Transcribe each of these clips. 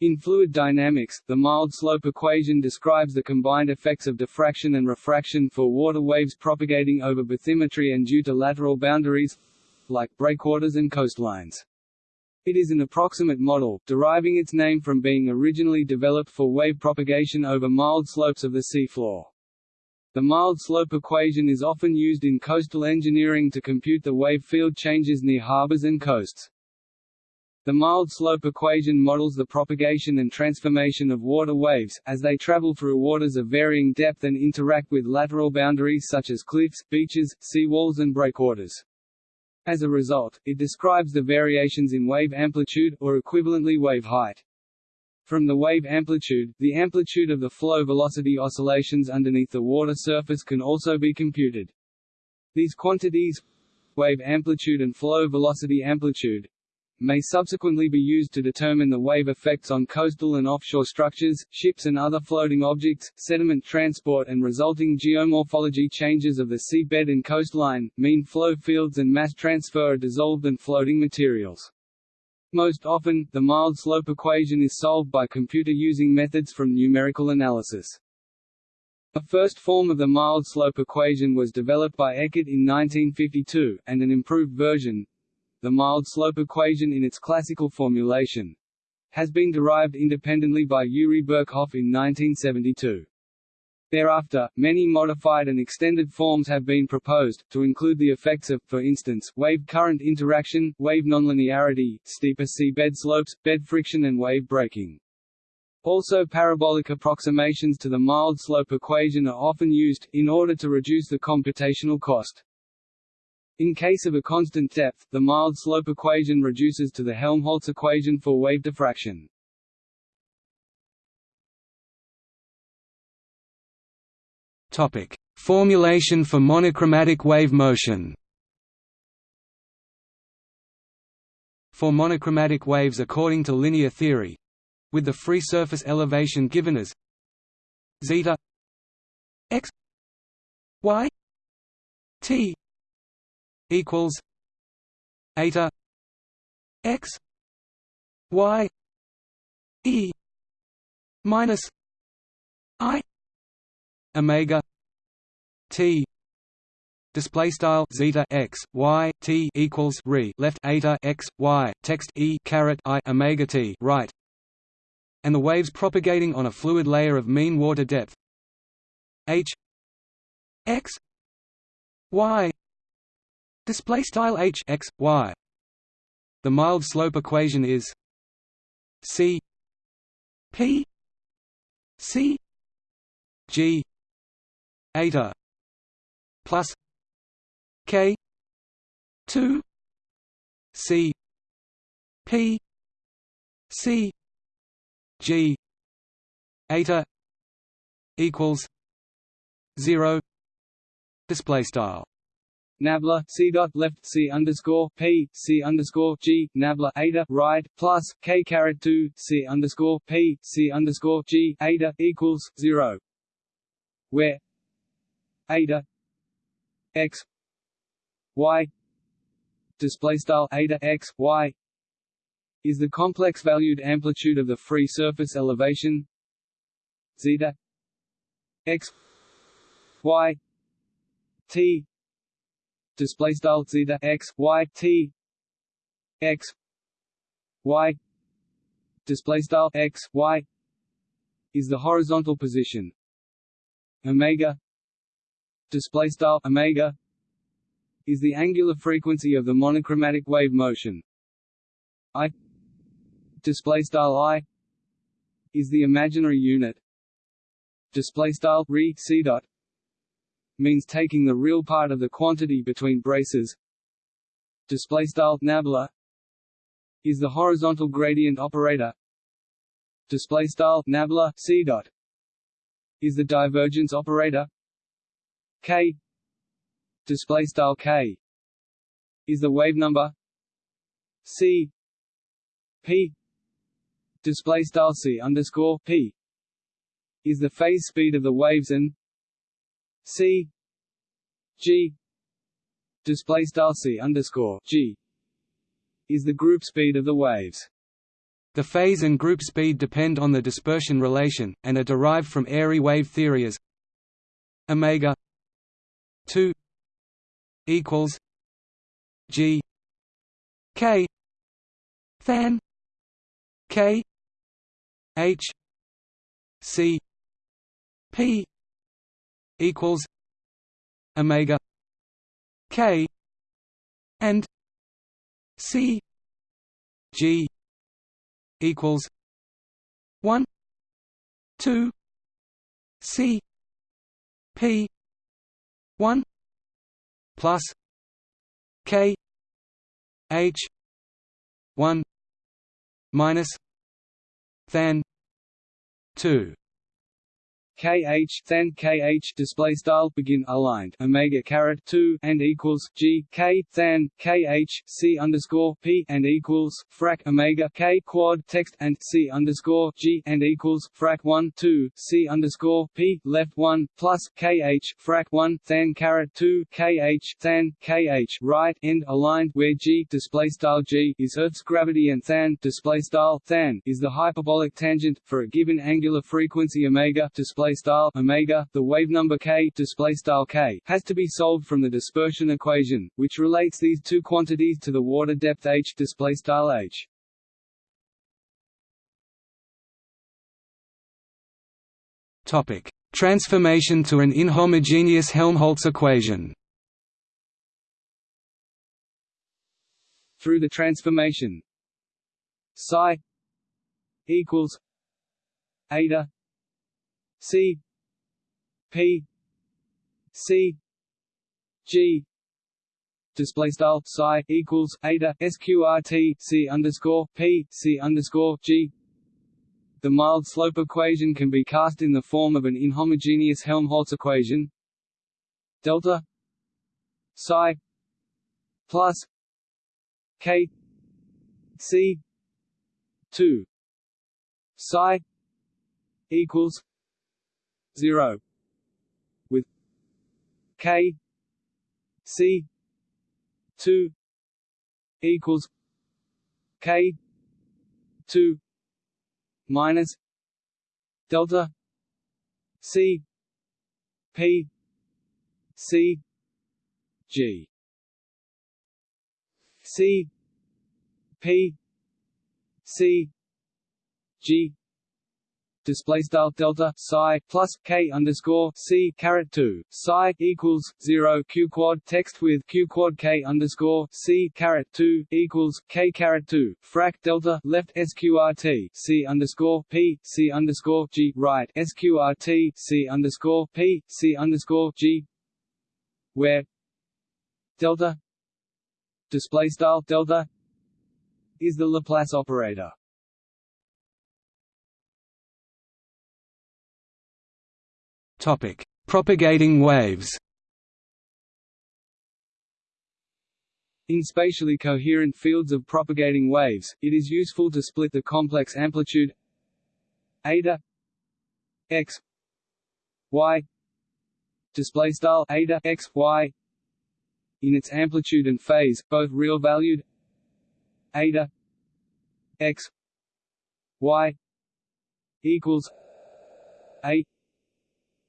In fluid dynamics, the mild slope equation describes the combined effects of diffraction and refraction for water waves propagating over bathymetry and due to lateral boundaries like breakwaters and coastlines. It is an approximate model, deriving its name from being originally developed for wave propagation over mild slopes of the seafloor. The mild slope equation is often used in coastal engineering to compute the wave field changes near harbors and coasts. The mild slope equation models the propagation and transformation of water waves, as they travel through waters of varying depth and interact with lateral boundaries such as cliffs, beaches, seawalls and breakwaters. As a result, it describes the variations in wave amplitude, or equivalently wave height. From the wave amplitude, the amplitude of the flow velocity oscillations underneath the water surface can also be computed. These quantities wave amplitude and flow velocity amplitude may subsequently be used to determine the wave effects on coastal and offshore structures, ships and other floating objects, sediment transport and resulting geomorphology changes of the seabed and coastline, mean flow fields and mass transfer of dissolved and floating materials. Most often, the mild slope equation is solved by computer using methods from numerical analysis. A first form of the mild slope equation was developed by Eckart in 1952, and an improved version, the mild slope equation in its classical formulation has been derived independently by Juri Berkhoff in 1972. Thereafter, many modified and extended forms have been proposed, to include the effects of, for instance, wave current interaction, wave nonlinearity, steeper seabed slopes, bed friction and wave breaking. Also parabolic approximations to the mild slope equation are often used, in order to reduce the computational cost. In case of a constant depth, the mild slope equation reduces to the Helmholtz equation for wave diffraction. Topic: Formulation for monochromatic wave motion. For monochromatic waves according to linear theory, with the free surface elevation given as zeta x y t equals eta x y e minus i omega t. Display style zeta x y t equals re left eta x y. Text e caret i omega t right. And the waves propagating on a fluid layer of mean water depth h x y Display style h x y. The mild slope equation is c p c g eta plus k 2 c p c g eta equals 0 display style nabla c dot left c underscore p c underscore g nabla eta right plus k caret two c underscore p c underscore g eta equals zero, where? Eta x y display style eta x y is the complex valued amplitude of the free surface elevation. Zeta x y t display style zeta x y t x y. Display style x y is the horizontal position. Omega. Display style omega is the angular frequency of the monochromatic wave motion. I. Display style i is the imaginary unit. Display style re c dot means taking the real part of the quantity between braces. Display style nabla is the horizontal gradient operator. Display style nabla c dot is the divergence operator. K display style k is the wave number. C p display style c underscore p is the phase speed of the waves and C G display style C underscore G is the group speed of the waves. The phase and group speed depend on the dispersion relation, and are derived from airy wave theory as omega 2 equals g k than k h c p equals omega k and c g equals one two C P one plus K H one minus than two kh than kh display style begin aligned omega caret 2 and equals g k than kh c underscore p and equals frac omega k quad text and c underscore g and equals frac 1 2 c underscore p left 1 plus kh frac 1 than caret 2 kh than kh right end aligned where g display style g is Earth's gravity and than display style than is the hyperbolic tangent for a given angular frequency omega display display style omega, the wave number k display style k has to be solved from the dispersion equation, which relates these two quantities to the water depth h display style h. Topic: Transformation to an inhomogeneous Helmholtz equation. Through the transformation psi equals eta C P C G display style psi equals eta sqrt c underscore p c underscore g. The mild slope equation can be cast in the form of an inhomogeneous Helmholtz equation. Delta psi plus k c two psi equals 0 with k c 2 equals k 2 minus delta c p c g. C p c g display style delta psi plus k underscore c caret two. Psi equals zero q quad text with q quad k underscore c caret two equals k caret two. Frac delta left sqrt c underscore p. C underscore g. Right. Sqrt c underscore p. C underscore g. Where delta display style delta is the Laplace operator. Topic: Propagating waves. In spatially coherent fields of propagating waves, it is useful to split the complex amplitude eta x y display style eta x y in its amplitude and phase, both real valued eta x y equals a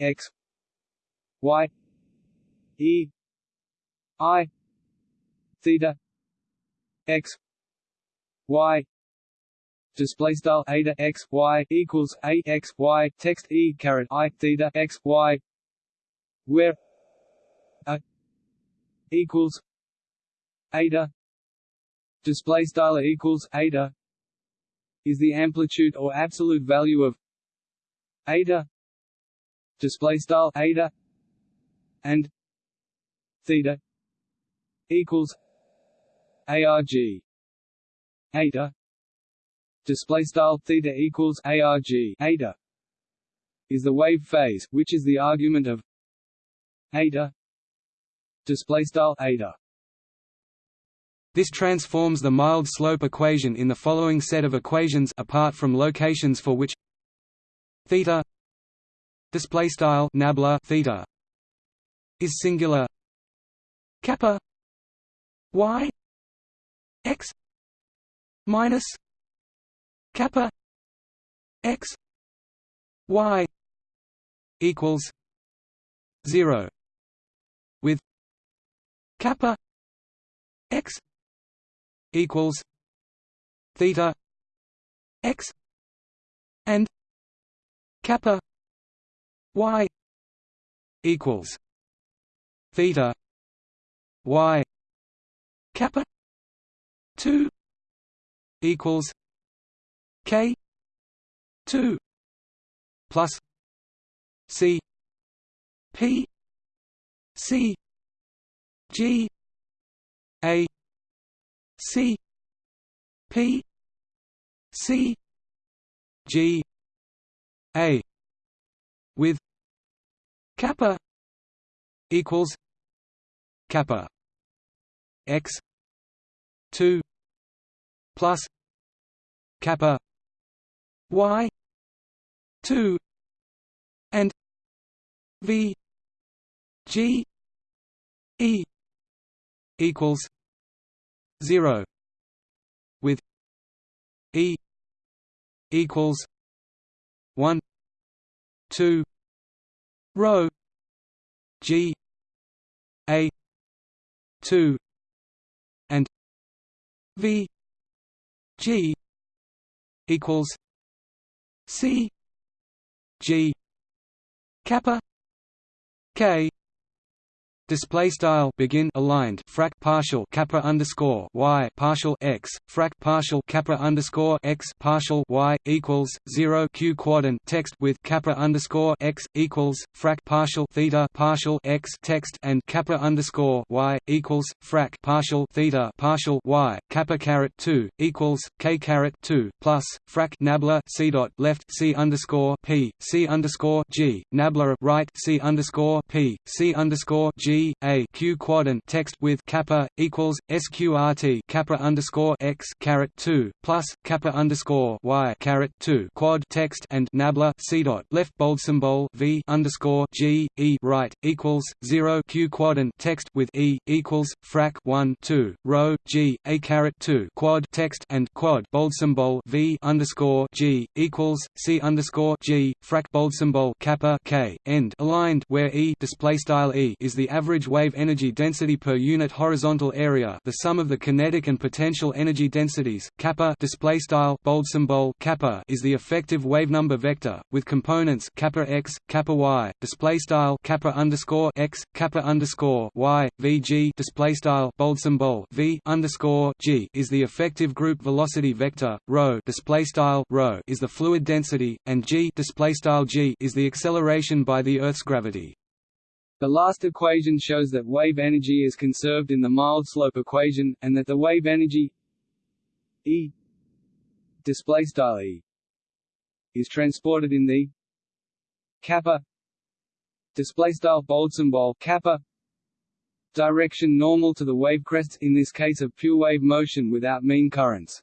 x y e i theta x y. Display style eta x y equals a x y. Text e caret i theta x y. Where a equals eta. Display style equals eta is the amplitude or absolute value of eta display style eta and theta equals arg eta display style theta equals arg eta is the wave phase which is the argument of eta display style eta. This transforms the mild slope equation in the following set of equations apart from locations for which theta display style nabla theta is singular. kappa y x minus kappa x y equals 0 with kappa x equals theta x and kappa y equals theta y kappa 2 equals k 2 plus c p c g a c p c g a with kappa equals kappa x 2 plus kappa y 2 and v g e equals 0 with e equals 1 2 rho g a 2 and v g equals c g kappa k Display style begin aligned frac partial kappa underscore y partial x frac partial kappa underscore x partial y equals zero q quadrant text with kappa underscore x equals frac partial theta partial x text and kappa underscore y equals frac partial theta partial y kappa caret two equals k caret two plus frac nabla c dot left c underscore p c underscore g nabla right c underscore p c underscore g a q quadrant text with kappa equals sqrt kappa underscore x caret two plus kappa underscore y caret two quad text and nabla c dot left bold symbol v underscore g e right equals zero q quadrant text with e equals frac one two rho g a caret two quad text and quad bold symbol v underscore g equals c underscore g frac bold symbol kappa k end aligned where e display style e is the average average wave energy density per unit horizontal area the sum of the kinetic and potential energy densities kappa display style bold symbol kappa is the effective wave number vector with components kappa x kappa y display style kappa underscore x kappa underscore y vg display style bold symbol v underscore g is the effective group velocity vector rho display style rho is the fluid density and g display style g is the acceleration by the earth's gravity the last equation shows that wave energy is conserved in the mild slope equation, and that the wave energy E display style E is transported in the kappa display style bold symbol kappa direction normal to the wave crests in this case of pure wave motion without mean currents.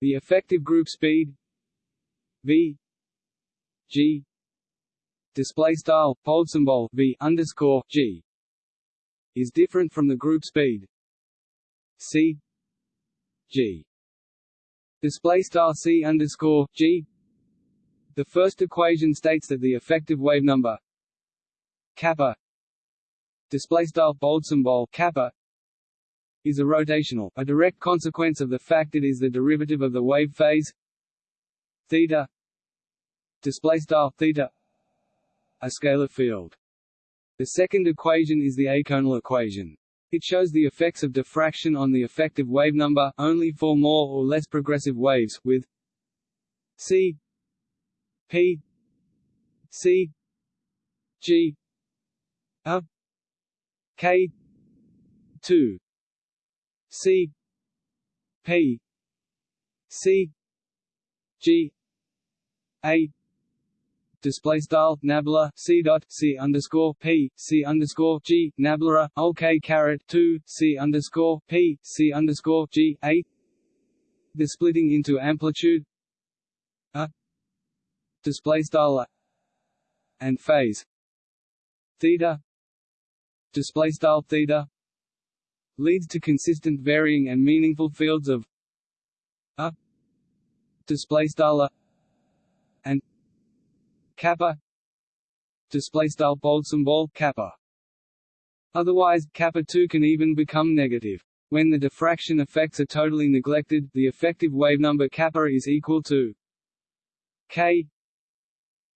The effective group speed v g display style bold symbol v underscore g is different from the group speed c g display style c underscore g. The first equation states that the effective wave number kappa display style bold symbol kappa is a rotational, a direct consequence of the fact it is the derivative of the wave phase theta display style theta a scalar field. The second equation is the eikonal equation. It shows the effects of diffraction on the effective wave number, only for more or less progressive waves, with c p c g a k 2 c p c g a display style nabla c dot c underscore p c underscore g nabla ok caret two c underscore p c underscore g a. The splitting into amplitude a display style and phase theta display style theta leads to consistent varying and meaningful fields of a display style kappa. Display style bold symbol kappa. Otherwise kappa 2 can even become negative. When the diffraction effects are totally neglected the effective wave number kappa is equal to k.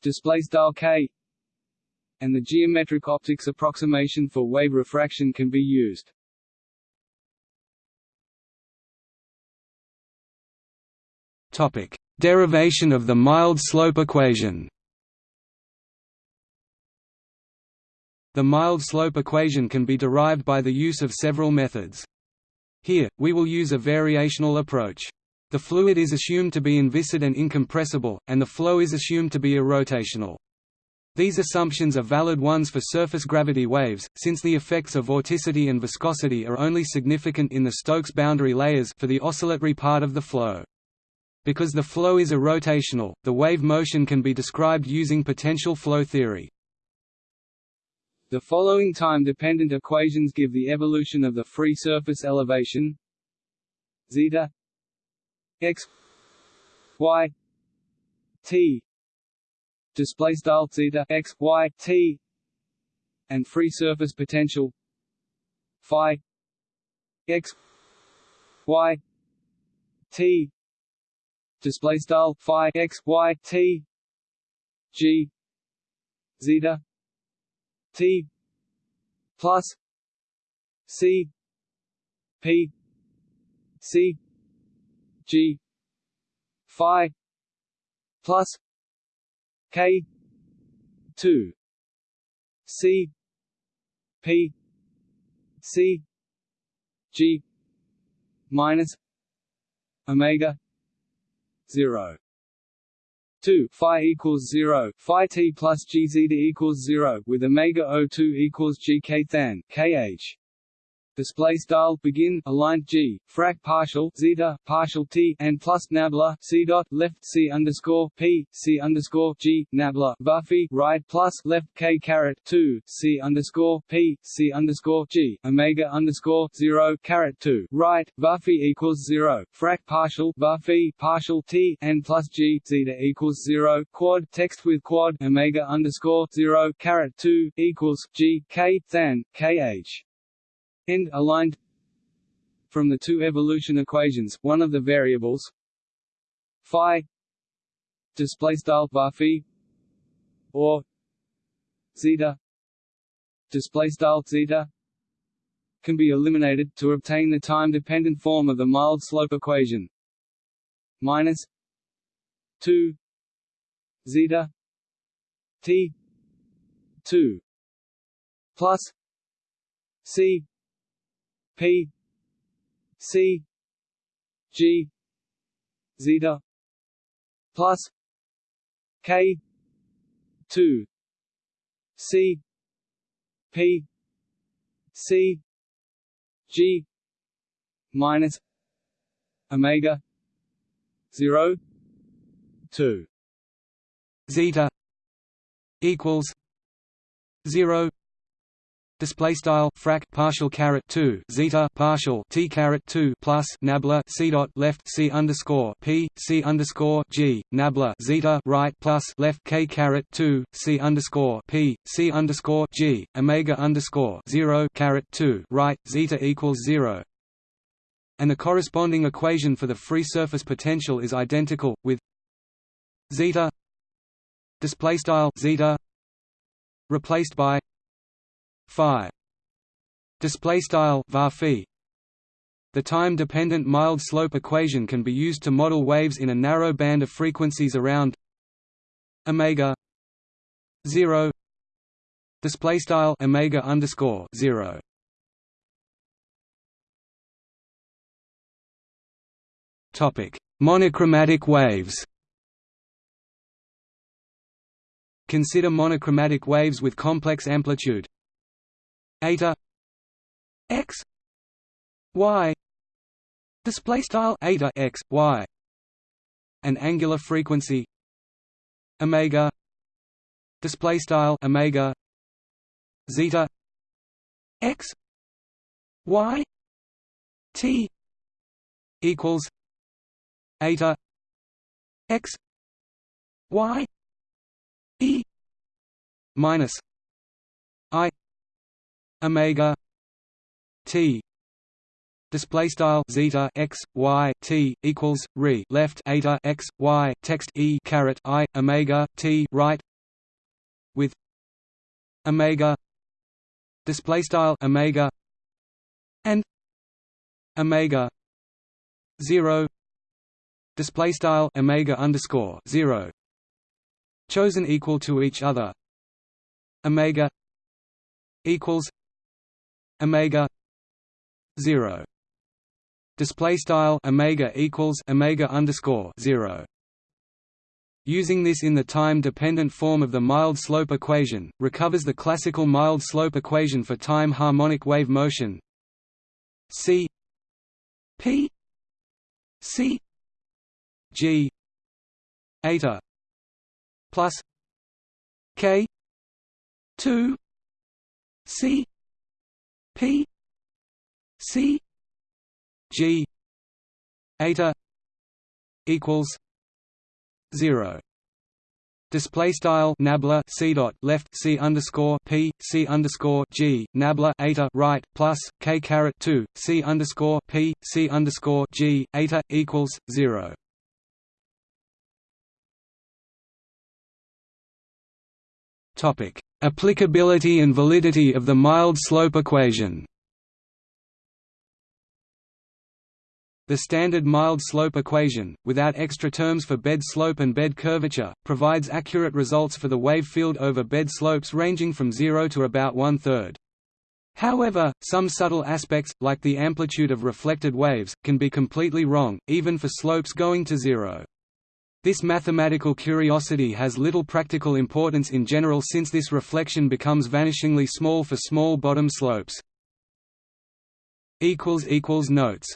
Display style k. And the geometric optics approximation for wave refraction can be used. Topic: Derivation of the mild slope equation. The mild slope equation can be derived by the use of several methods. Here, we will use a variational approach. The fluid is assumed to be inviscid and incompressible, and the flow is assumed to be irrotational. These assumptions are valid ones for surface gravity waves, since the effects of vorticity and viscosity are only significant in the Stokes boundary layers for the oscillatory part of the flow. Because the flow is irrotational, the wave motion can be described using potential flow theory. The following time-dependent equations give the evolution of the free surface elevation. Zeta x y t display style zeta x y t and free surface potential phi x y t display style phi x y t g zeta t plus c p c g phi plus k 2 c p c g minus omega 0 2 phi equals 0 phi t plus g zeta equals 0 with omega o2 equals g k than kh display style begin aligned g frac partial zeta partial t and plus nabla c dot left c underscore p c underscore g nabla buffy right plus left k caret 2 c underscore p c underscore g omega underscore 0 caret 2 right buffy equals 0 frac partial buffy partial t and plus g zeta equals 0 quad text with quad omega underscore 0 caret 2 equals g k than kh end aligned from the two evolution equations one of the variables phi display style phi or zeta display style zeta can be eliminated to obtain the time dependent form of the mild slope equation minus 2 zeta t 2 plus c P C G zeta plus K two C P C G minus Omega zero two. Zeta equals zero display style frac partial caret 2 zeta partial t caret 2 plus nabla c dot left c underscore p c underscore g nabla zeta right plus left k caret 2 c underscore p c underscore g omega underscore 0 caret 2 right zeta equals 0 and the corresponding equation for the free surface potential is identical with zeta display style zeta replaced by phi display style phi. The time-dependent mild slope equation can be used to model waves in a narrow band of frequencies around omega 0 display style omega underscore 0 topic. Monochromatic waves. Consider monochromatic waves with complex amplitude eta x y display style eta x y an angular frequency omega display style omega zeta x y t equals eta x y e minus omega t display style zeta x y t equals re left eta x y text e caret i omega t right with omega display style omega and omega 0 display style omega underscore 0 chosen equal to each other omega equals omega 0 display style omega equals omega underscore 0 Using this in the time-dependent form of the mild slope equation, recovers the classical mild slope equation for time harmonic wave motion. C p c g eta plus k 2 c p c g eta equals 0 Display style nabla c dot left c underscore p c underscore g nabla eta right plus k caret two c underscore p c underscore g eta equals zero. Topic: Applicability and validity of the mild slope equation. The standard mild slope equation, without extra terms for bed slope and bed curvature, provides accurate results for the wave field over bed slopes ranging from zero to about one-third. However, some subtle aspects, like the amplitude of reflected waves, can be completely wrong, even for slopes going to zero. This mathematical curiosity has little practical importance in general since this reflection becomes vanishingly small for small bottom slopes. Notes